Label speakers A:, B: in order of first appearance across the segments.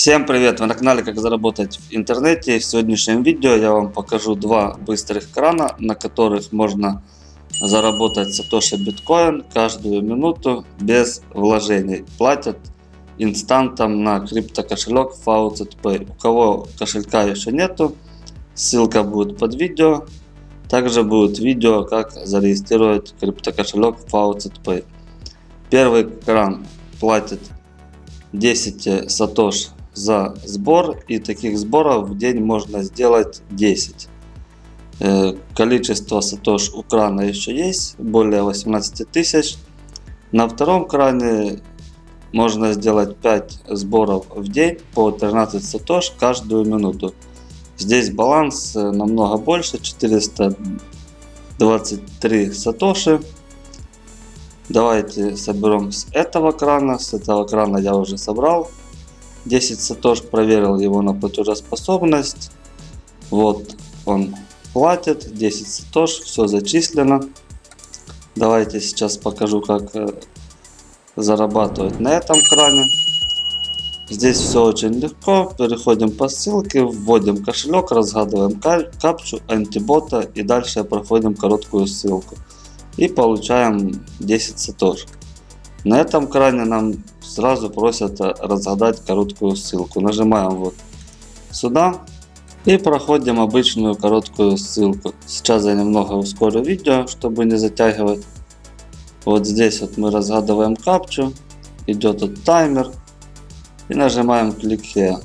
A: Всем привет! Вы на канале Как заработать в интернете. В сегодняшнем видео я вам покажу два быстрых крана, на которых можно заработать сатоши биткоин каждую минуту без вложений. Платят инстантом на криптокошелек FaucetPay. У кого кошелька еще нету, ссылка будет под видео. Также будет видео, как зарегистрировать криптокошелек FaucetPay. Первый кран платит 10 сатош за сбор и таких сборов в день можно сделать 10 э, количество сатош у крана еще есть более 18 тысяч. На втором кране можно сделать 5 сборов в день по 13 сатош каждую минуту. Здесь баланс э, намного больше 423 сатоши. Давайте соберем с этого крана. С этого крана я уже собрал 10 сатош проверил его на платежеспособность. Вот он платит 10 сатош, все зачислено. Давайте сейчас покажу, как э, зарабатывать на этом кране. Здесь все очень легко. Переходим по ссылке, вводим кошелек, разгадываем капчу, антибота и дальше проходим короткую ссылку. И получаем 10 сатош. На этом кране нам сразу просят разгадать короткую ссылку. Нажимаем вот сюда и проходим обычную короткую ссылку. Сейчас я немного ускорю видео, чтобы не затягивать. Вот здесь вот мы разгадываем капчу, идет вот таймер и нажимаем клик here.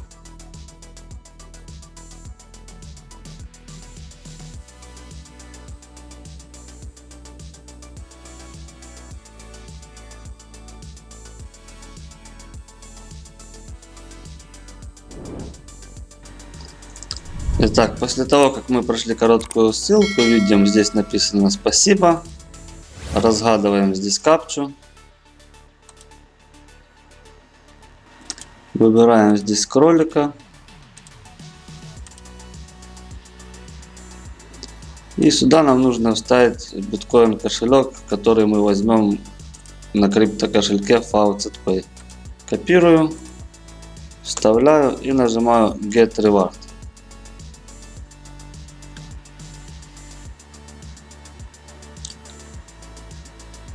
A: Итак, после того, как мы прошли короткую ссылку, видим, здесь написано «Спасибо». Разгадываем здесь капчу. Выбираем здесь кролика. И сюда нам нужно вставить биткоин кошелек, который мы возьмем на крипто кошельке FaucetPay. Копирую, вставляю и нажимаю Get Reward.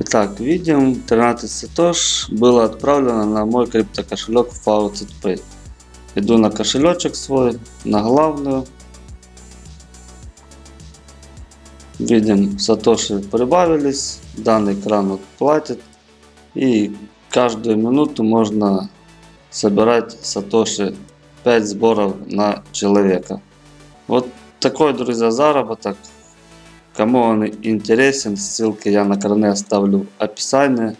A: Итак, видим, 13 сатош было отправлено на мой криптокошелек FaucetPay. Иду на кошелечек свой, на главную. Видим, сатоши прибавились, данный кран платит. И каждую минуту можно собирать сатоши 5 сборов на человека. Вот такой, друзья, заработок. Кому он интересен, ссылки я на кране оставлю в описании.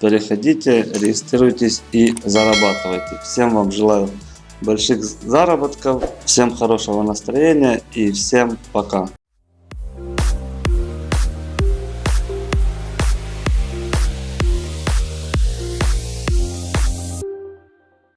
A: Переходите, регистрируйтесь и зарабатывайте. Всем вам желаю больших заработков, всем хорошего настроения и всем пока.